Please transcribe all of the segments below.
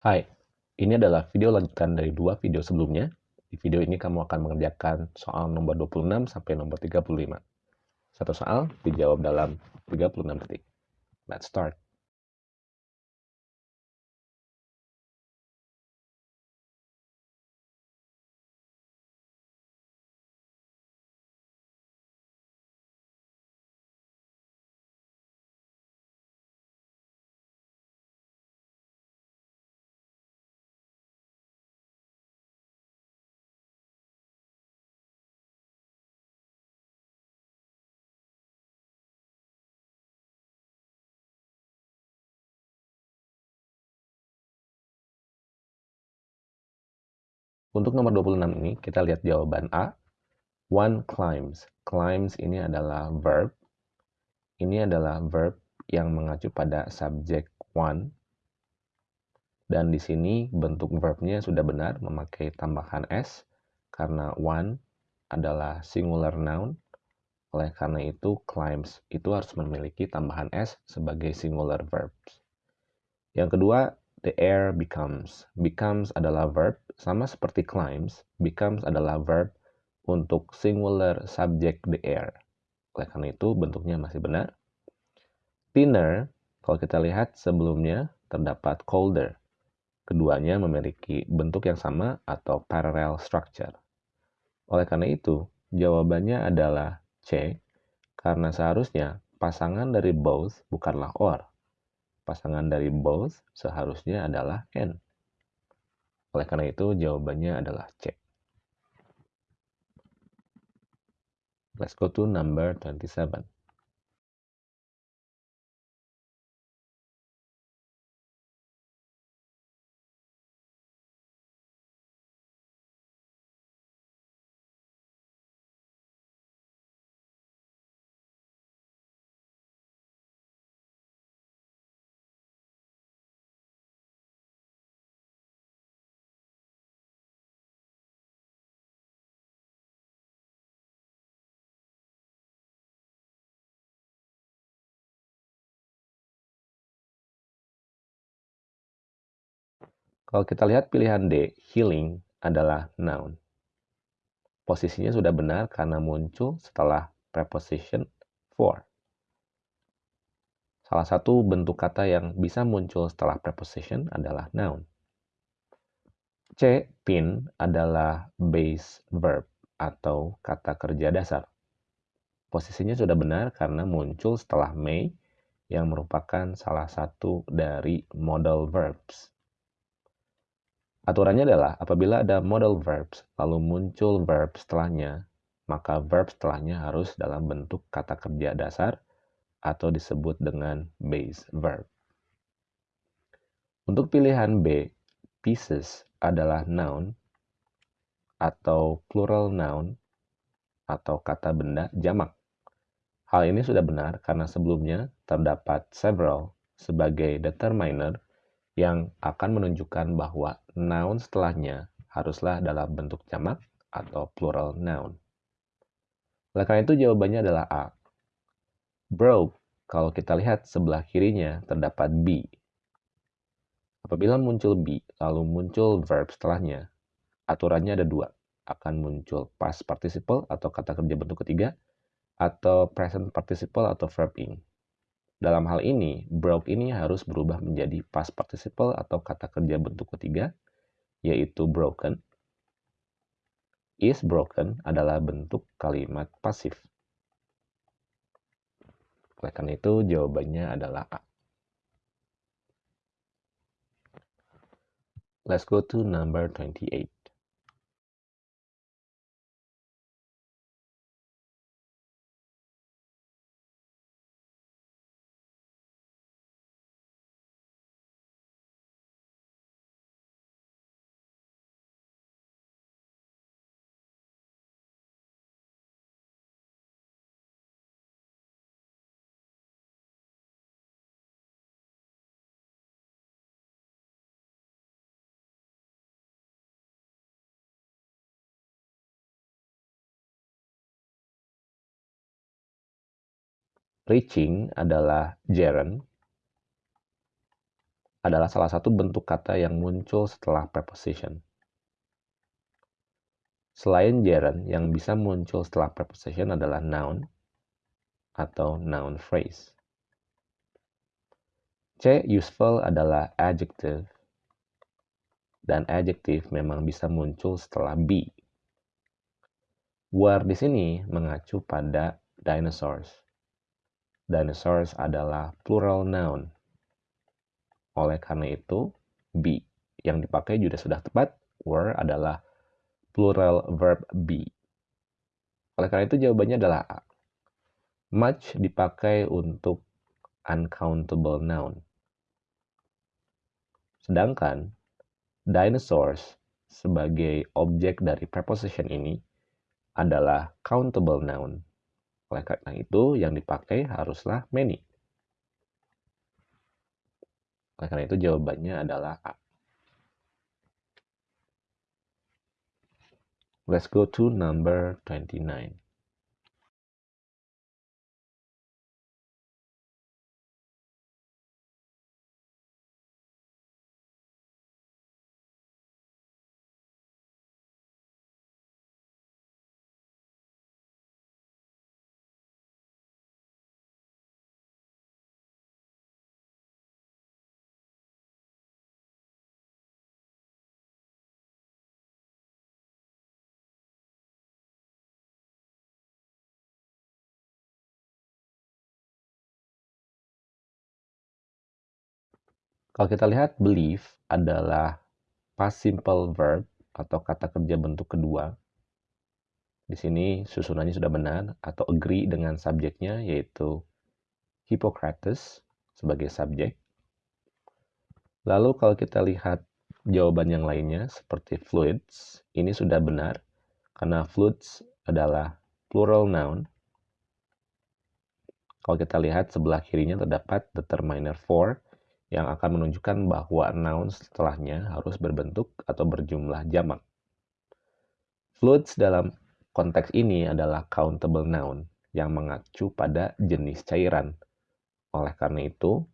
Hai, ini adalah video lanjutan dari dua video sebelumnya. Di video ini kamu akan mengerjakan soal nomor 26 sampai nomor 35. Satu soal dijawab dalam 36 detik. Let's start. Untuk nomor 26 ini, kita lihat jawaban A. One climbs. Climbs ini adalah verb. Ini adalah verb yang mengacu pada subjek one. Dan di sini bentuk verbnya sudah benar memakai tambahan s karena one adalah singular noun. Oleh karena itu, climbs itu harus memiliki tambahan s sebagai singular verbs. Yang kedua, the air becomes. Becomes adalah verb, sama seperti climbs, becomes adalah verb untuk singular subject the air. Oleh karena itu, bentuknya masih benar. Thinner, kalau kita lihat sebelumnya, terdapat colder. Keduanya memiliki bentuk yang sama atau parallel structure. Oleh karena itu, jawabannya adalah C, karena seharusnya pasangan dari both bukanlah or pasangan dari both seharusnya adalah N. Oleh karena itu, jawabannya adalah C. Let's go to number 27. Kalau kita lihat pilihan D, healing adalah noun. Posisinya sudah benar karena muncul setelah preposition for. Salah satu bentuk kata yang bisa muncul setelah preposition adalah noun. C, pin adalah base verb atau kata kerja dasar. Posisinya sudah benar karena muncul setelah may yang merupakan salah satu dari modal verbs. Aturannya adalah apabila ada modal verbs lalu muncul verb setelahnya, maka verb setelahnya harus dalam bentuk kata kerja dasar atau disebut dengan base verb. Untuk pilihan B, pieces adalah noun atau plural noun atau kata benda jamak. Hal ini sudah benar karena sebelumnya terdapat several sebagai determiner yang akan menunjukkan bahwa noun setelahnya haruslah dalam bentuk jamak atau plural noun. Oleh karena itu jawabannya adalah A. Broke, kalau kita lihat sebelah kirinya terdapat be. Apabila muncul be, lalu muncul verb setelahnya, aturannya ada dua. Akan muncul past participle atau kata kerja bentuk ketiga, atau present participle atau verb ing. Dalam hal ini, broke ini harus berubah menjadi past participle atau kata kerja bentuk ketiga, yaitu broken. Is broken adalah bentuk kalimat pasif. Oleh karena itu, jawabannya adalah A. Let's go to number 28. Reaching adalah gerund. adalah salah satu bentuk kata yang muncul setelah preposition. Selain gerund, yang bisa muncul setelah preposition adalah noun atau noun phrase. C. Useful adalah adjective. Dan adjective memang bisa muncul setelah be. Were di sini mengacu pada dinosaurs. Dinosaurs adalah plural noun. Oleh karena itu, be yang dipakai juga sudah tepat. Were adalah plural verb be. Oleh karena itu jawabannya adalah A. Much dipakai untuk uncountable noun. Sedangkan dinosaurs sebagai objek dari preposition ini adalah countable noun. Oleh karena itu, yang dipakai haruslah many. Oleh karena itu, jawabannya adalah A. Let's go to number 29. Kalau kita lihat believe adalah past simple verb atau kata kerja bentuk kedua. Di sini susunannya sudah benar atau agree dengan subjeknya yaitu Hippocrates sebagai subjek. Lalu kalau kita lihat jawaban yang lainnya seperti fluids, ini sudah benar karena fluids adalah plural noun. Kalau kita lihat sebelah kirinya terdapat determiner for yang akan menunjukkan bahwa noun setelahnya harus berbentuk atau berjumlah jamak. Fluids dalam konteks ini adalah countable noun yang mengacu pada jenis cairan. Oleh karena itu,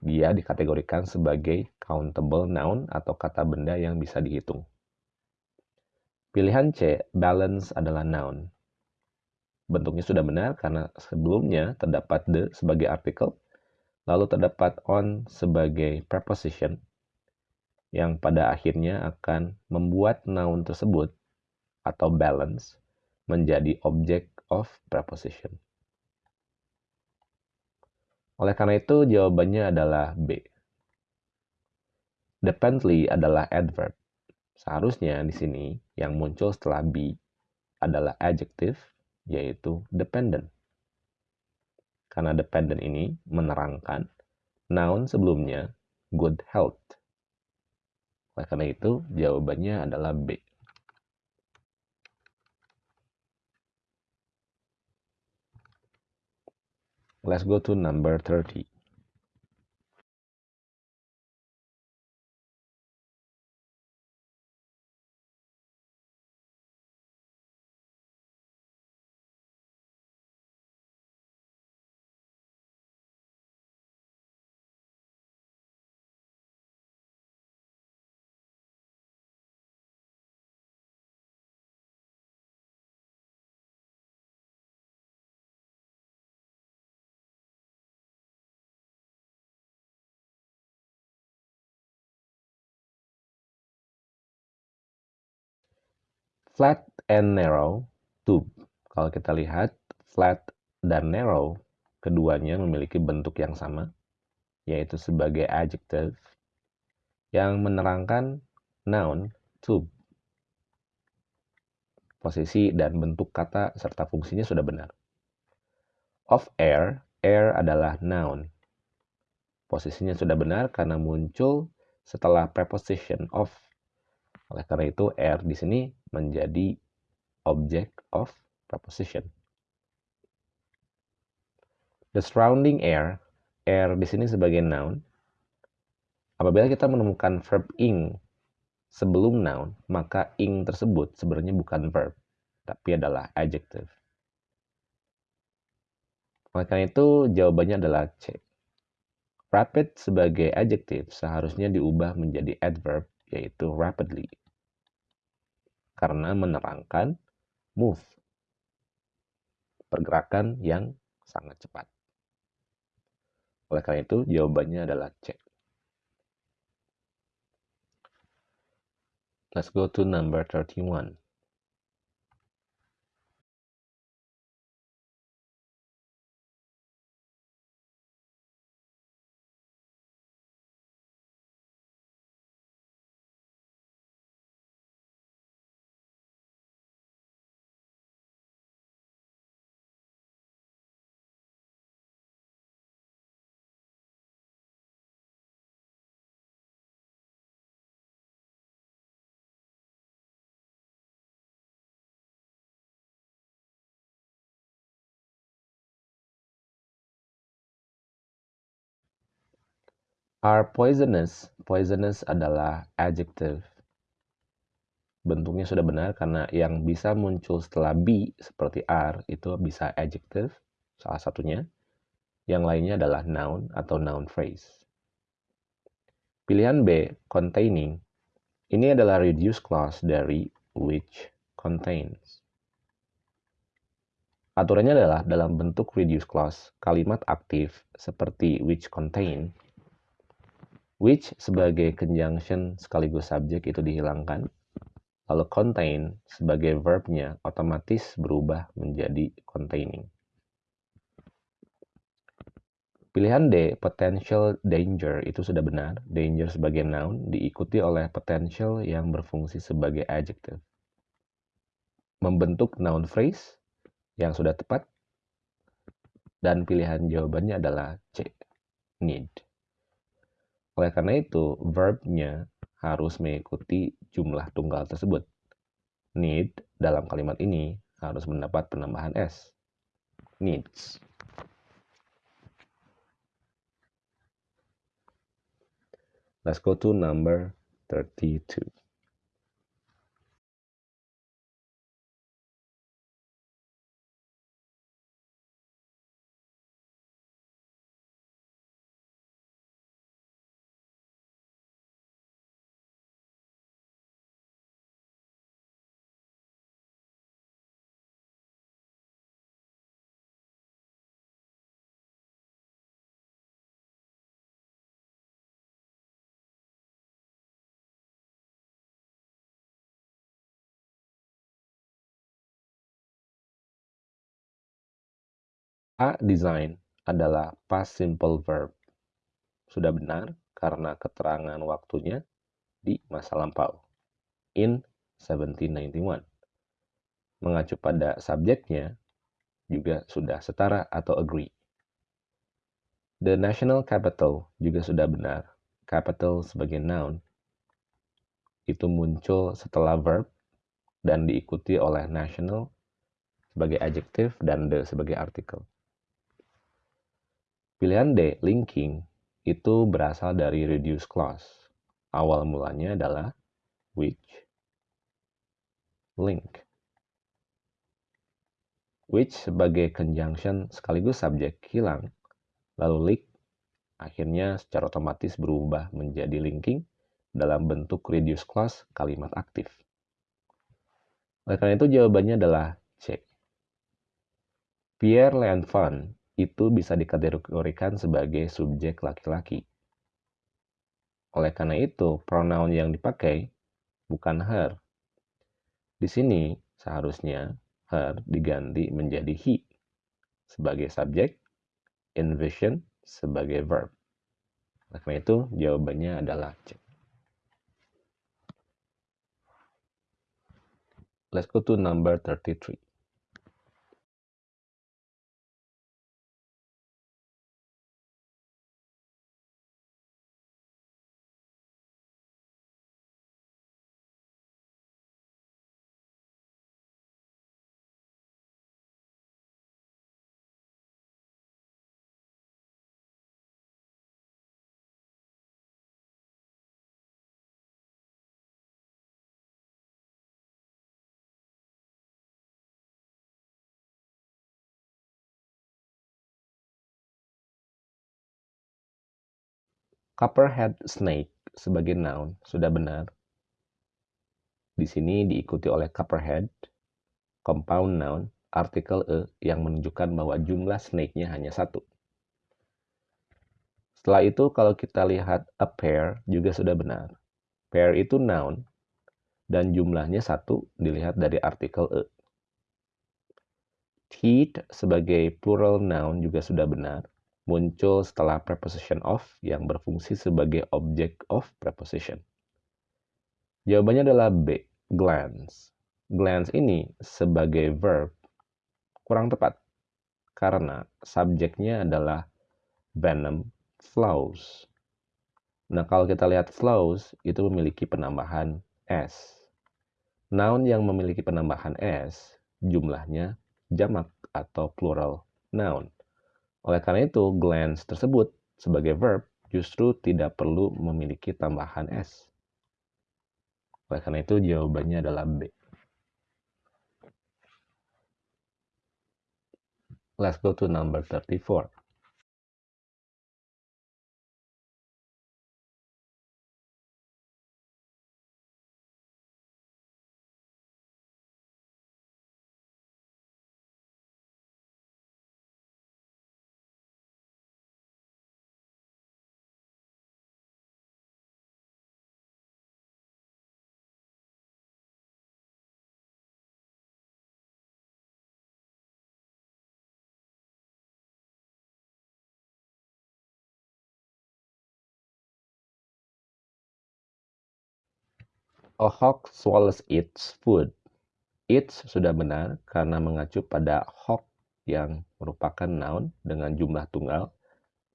dia dikategorikan sebagai countable noun atau kata benda yang bisa dihitung. Pilihan C, balance adalah noun. Bentuknya sudah benar karena sebelumnya terdapat the sebagai artikel Lalu terdapat on sebagai preposition yang pada akhirnya akan membuat noun tersebut atau balance menjadi object of preposition. Oleh karena itu, jawabannya adalah B. Dependently adalah adverb. Seharusnya di sini yang muncul setelah be adalah adjective, yaitu dependent. Karena dependent ini menerangkan noun sebelumnya good health. Oleh karena itu, jawabannya adalah B. Let's go to number 30. Flat and narrow tube. Kalau kita lihat, flat dan narrow, keduanya memiliki bentuk yang sama, yaitu sebagai adjective yang menerangkan noun tube. Posisi dan bentuk kata serta fungsinya sudah benar. Of air, air adalah noun. Posisinya sudah benar karena muncul setelah preposition of oleh karena itu, R di sini menjadi object of preposition. The surrounding air, air di sini sebagai noun. Apabila kita menemukan verb ing sebelum noun, maka ing tersebut sebenarnya bukan verb, tapi adalah adjective. Oleh karena itu, jawabannya adalah C. Rapid sebagai adjective seharusnya diubah menjadi adverb, yaitu rapidly. Karena menerangkan move, pergerakan yang sangat cepat. Oleh karena itu, jawabannya adalah C. Let's go to number 31. Are poisonous. Poisonous adalah adjective. Bentuknya sudah benar karena yang bisa muncul setelah be seperti are itu bisa adjective, salah satunya. Yang lainnya adalah noun atau noun phrase. Pilihan B, containing. Ini adalah reduced clause dari which contains. Aturannya adalah dalam bentuk reduced clause, kalimat aktif seperti which contain Which sebagai conjunction sekaligus subjek itu dihilangkan. Lalu contain sebagai verbnya otomatis berubah menjadi containing. Pilihan D, potential danger, itu sudah benar. Danger sebagai noun diikuti oleh potential yang berfungsi sebagai adjective. Membentuk noun phrase yang sudah tepat. Dan pilihan jawabannya adalah C, need. Oleh karena itu, verbnya harus mengikuti jumlah tunggal tersebut. Need dalam kalimat ini harus mendapat penambahan S. Needs. Let's go to number 32. A design adalah past simple verb. Sudah benar karena keterangan waktunya di masa lampau. In 1791. Mengacu pada subjeknya juga sudah setara atau agree. The national capital juga sudah benar. Capital sebagai noun itu muncul setelah verb dan diikuti oleh national sebagai adjective dan the sebagai artikel. Pilihan D, linking, itu berasal dari reduce clause. Awal mulanya adalah which, link. Which sebagai conjunction sekaligus subjek hilang, lalu link akhirnya secara otomatis berubah menjadi linking dalam bentuk reduce clause kalimat aktif. Oleh karena itu jawabannya adalah C. Pierre L'Enfant itu bisa dikategorikan sebagai subjek laki-laki. Oleh karena itu, pronoun yang dipakai bukan her. Di sini seharusnya her diganti menjadi he sebagai subjek, envision sebagai verb. Oleh karena itu, jawabannya adalah C. Let's go to number 33. Copperhead snake sebagai noun sudah benar. Di sini diikuti oleh copperhead, compound noun, artikel e yang menunjukkan bahwa jumlah snake-nya hanya satu. Setelah itu kalau kita lihat a pair juga sudah benar. Pair itu noun dan jumlahnya satu dilihat dari artikel e. Teeth sebagai plural noun juga sudah benar muncul setelah preposition of yang berfungsi sebagai object of preposition. Jawabannya adalah B, glance. Glance ini sebagai verb kurang tepat karena subjeknya adalah venom flows. Nah, kalau kita lihat flows itu memiliki penambahan s. Noun yang memiliki penambahan s jumlahnya jamak atau plural noun. Oleh karena itu, glance tersebut sebagai verb justru tidak perlu memiliki tambahan s. Oleh karena itu, jawabannya adalah B. Let's go to number 34. A hawk swallows its food. Its sudah benar karena mengacu pada hawk yang merupakan noun dengan jumlah tunggal,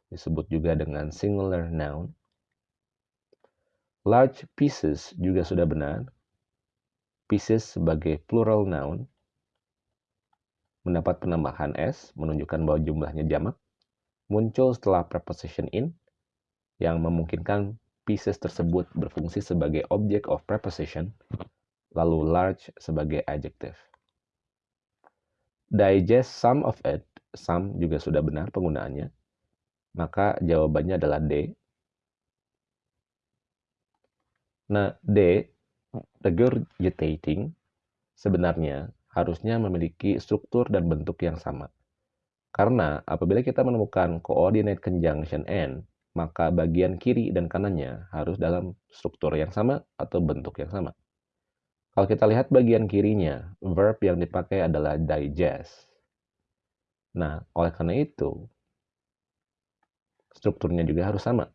disebut juga dengan singular noun. Large pieces juga sudah benar. Pieces sebagai plural noun mendapat penambahan s menunjukkan bahwa jumlahnya jamak muncul setelah preposition in yang memungkinkan pieces tersebut berfungsi sebagai object of preposition, lalu large sebagai adjective. Digest some of it, some juga sudah benar penggunaannya, maka jawabannya adalah D. Nah, D, regurgitating, sebenarnya harusnya memiliki struktur dan bentuk yang sama. Karena apabila kita menemukan coordinate conjunction and maka bagian kiri dan kanannya harus dalam struktur yang sama atau bentuk yang sama. Kalau kita lihat bagian kirinya, verb yang dipakai adalah digest. Nah, oleh karena itu, strukturnya juga harus sama.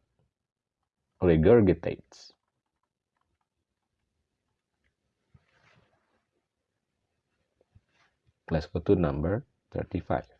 Regurgitates. Let's go to number 35.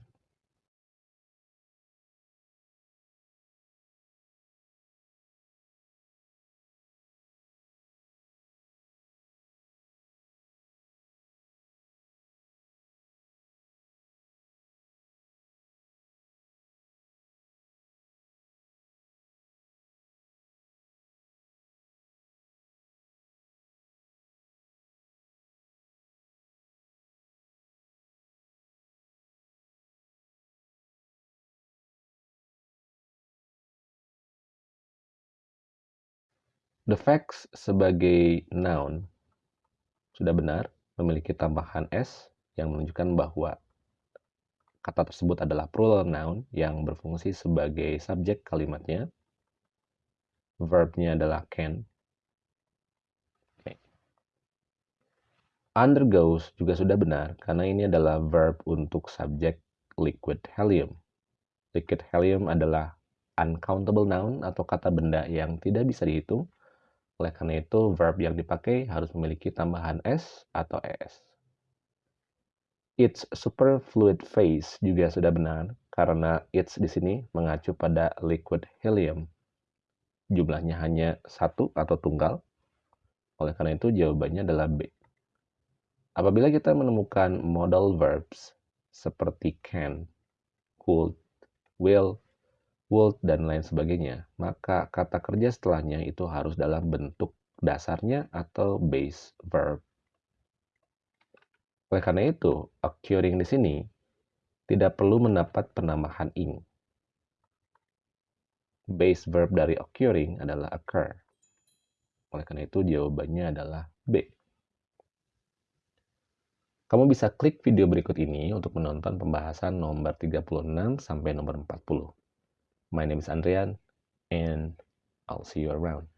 The facts sebagai noun sudah benar, memiliki tambahan s yang menunjukkan bahwa kata tersebut adalah plural noun yang berfungsi sebagai subjek kalimatnya. Verbnya adalah can. Undergoes juga sudah benar karena ini adalah verb untuk subjek liquid helium. Liquid helium adalah uncountable noun atau kata benda yang tidak bisa dihitung oleh karena itu, verb yang dipakai harus memiliki tambahan s atau es. Its superfluid phase juga sudah benar karena its di sini mengacu pada liquid helium. Jumlahnya hanya satu atau tunggal. Oleh karena itu, jawabannya adalah B. Apabila kita menemukan modal verbs seperti can, could, will, would, dan lain sebagainya, maka kata kerja setelahnya itu harus dalam bentuk dasarnya atau base verb. Oleh karena itu, occurring di sini tidak perlu mendapat penambahan ing. base verb dari occurring adalah occur. Oleh karena itu jawabannya adalah B. Kamu bisa klik video berikut ini untuk menonton pembahasan nomor 36 sampai nomor 40. My name is Andrian and I'll see you around.